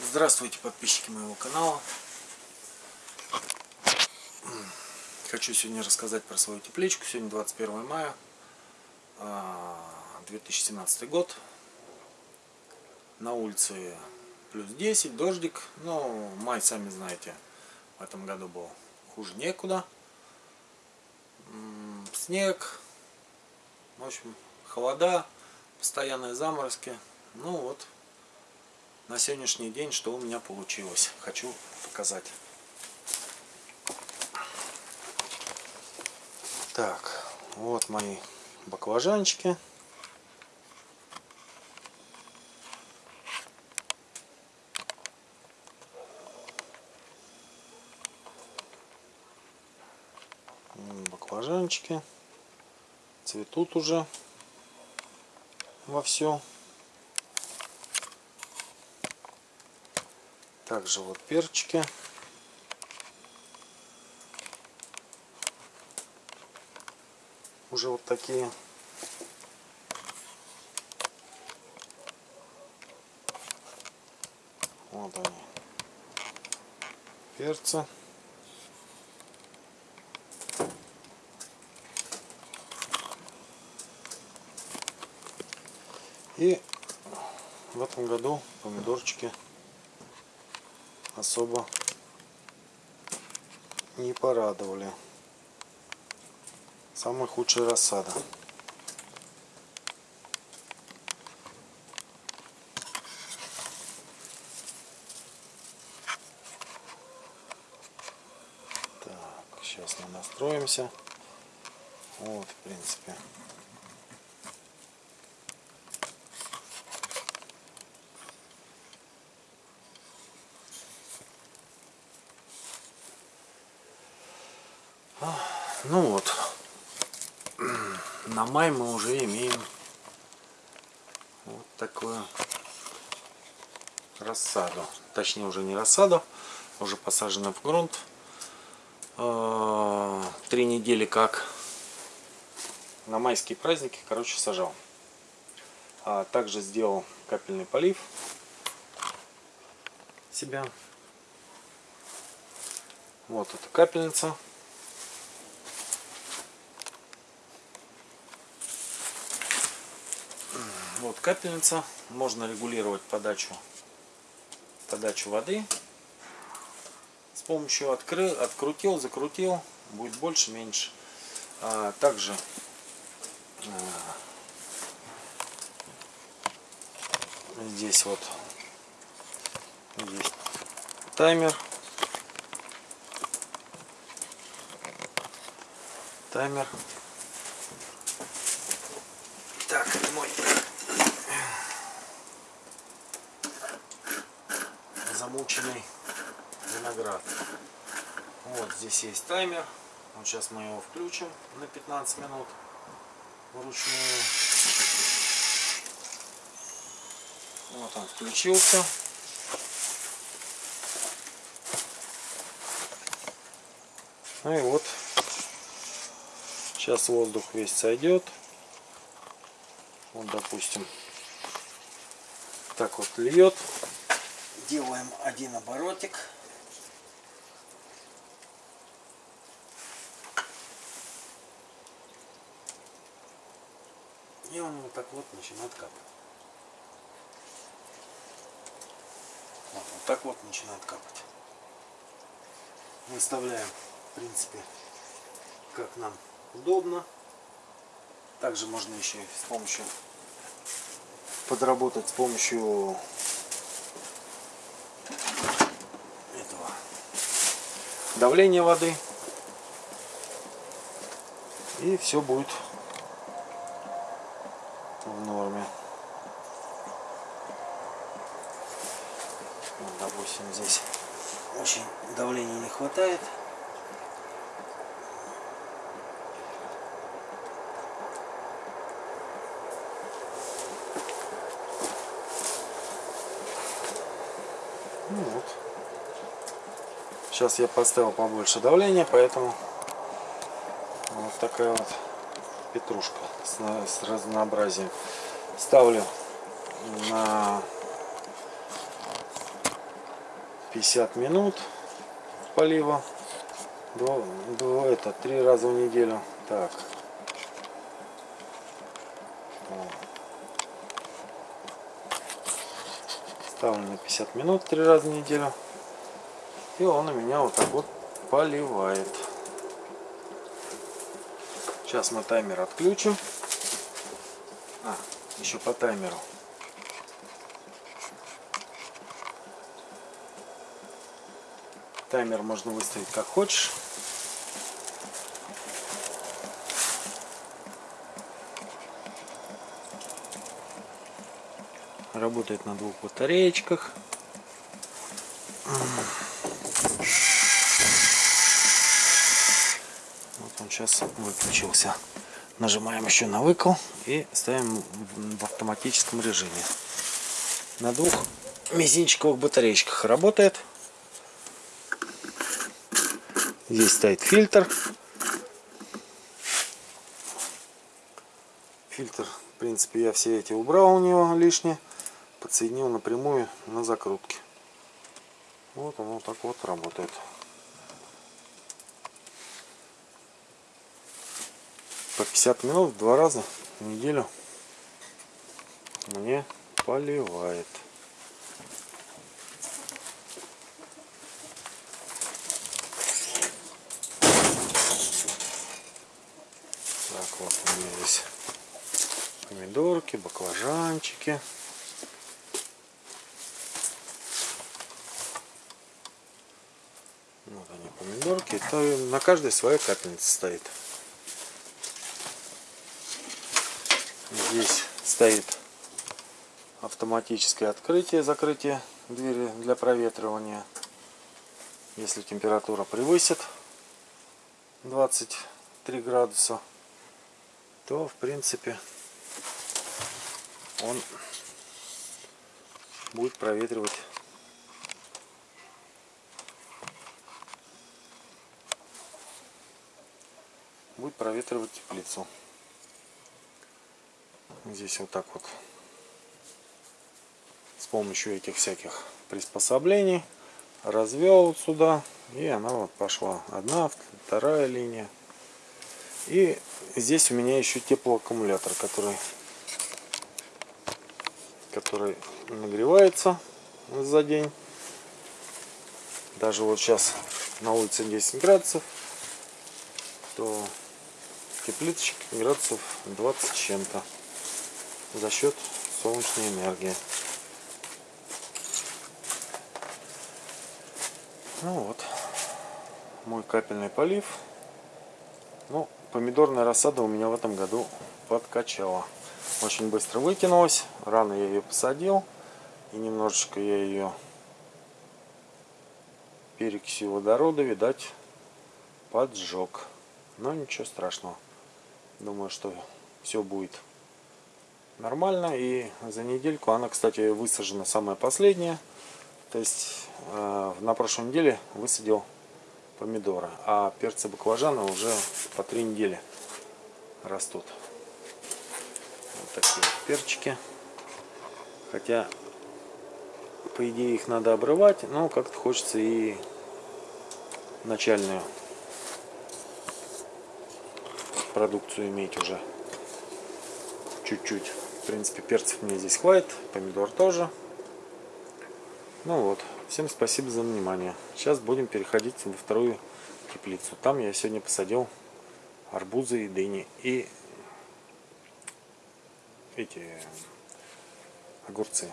Здравствуйте, подписчики моего канала. Хочу сегодня рассказать про свою тепличку. Сегодня 21 мая 2017 а, год. На улице плюс 10, дождик. Но май, сами знаете, в этом году был хуже некуда. Снег. В общем, холода, постоянные заморозки. Ну вот, на сегодняшний день, что у меня получилось. Хочу показать. Так, вот мои баклажанчики. Баклажанчики цветут уже во все. Также вот перчики. Уже вот такие. Вот они. Перцы. И в этом году помидорчики особо не порадовали. Самая худшая рассада. Так, сейчас мы настроимся. Вот, в принципе. Ну вот, на май мы уже имеем вот такую рассаду. Точнее уже не рассаду, уже посажена в грунт. А, три недели как на майские праздники, короче, сажал. А также сделал капельный полив себя. Вот эта капельница Вот капельница. Можно регулировать подачу, подачу воды. С помощью открыл, открутил, закрутил. Будет больше, меньше. А, также а, здесь вот здесь таймер. Таймер. Так, мой замученный виноград. Вот здесь есть таймер. Вот сейчас мы его включим на 15 минут вручную. Вот он включился. Ну и вот сейчас воздух весь сойдет. Вот допустим так вот льет делаем один оборотик. И он вот так вот начинает капать. Вот, вот так вот начинает капать. Выставляем, в принципе, как нам удобно. Также можно еще с помощью подработать с помощью давление воды. И все будет в норме. Допустим, здесь очень давления не хватает. Ну вот. Сейчас я поставил побольше давления, поэтому вот такая вот петрушка с, с разнообразием. Ставлю на 50 минут полива. Два, два, это три раза в неделю. Так. Ставлю на 50 минут три раза в неделю. И он у меня вот так вот поливает. Сейчас мы таймер отключим. А, еще по таймеру. Таймер можно выставить как хочешь. Работает на двух батареечках. Вот он сейчас выключился. Нажимаем еще на выкл и ставим в автоматическом режиме. На двух мизинчиковых батареечках работает. Здесь стоит фильтр. Фильтр, в принципе, я все эти убрал у него лишнее. Подсоединил напрямую на закрутке. Вот оно так вот работает. По 50 минут два раза в неделю мне поливает. Вот у меня здесь помидорки, баклажанчики. Вот они помидорки. Это на каждой своя капельница стоит. Здесь стоит автоматическое открытие, закрытие двери для проветривания. Если температура превысит 23 градуса, то в принципе он будет проветривать будет проветривать теплицу здесь вот так вот. С помощью этих всяких приспособлений развел сюда и она вот пошла. Одна вторая линия. И здесь у меня еще теплоаккумулятор, который, который нагревается за день. Даже вот сейчас на улице 10 градусов, то теплицочек градусов 20 чем-то за счет солнечной энергии. Ну вот, мой капельный полив. Ну, помидорная рассада у меня в этом году подкачала. Очень быстро выкинулась. Рано я ее посадил. И немножечко я ее перекисью водорода, видать, поджег. Но ничего страшного. Думаю, что все будет нормально. И за недельку она, кстати, высажена самая последняя. То есть э, на прошлой неделе высадил помидора. А перцы баклажана уже по три недели растут. Вот такие перчики. Хотя, по идее, их надо обрывать, но как-то хочется и начальную продукцию иметь уже чуть-чуть. Принципе, перцев мне здесь хватит, помидор тоже. Ну вот, всем спасибо за внимание. Сейчас будем переходить во вторую теплицу. Там я сегодня посадил арбузы и дыни и эти огурцы.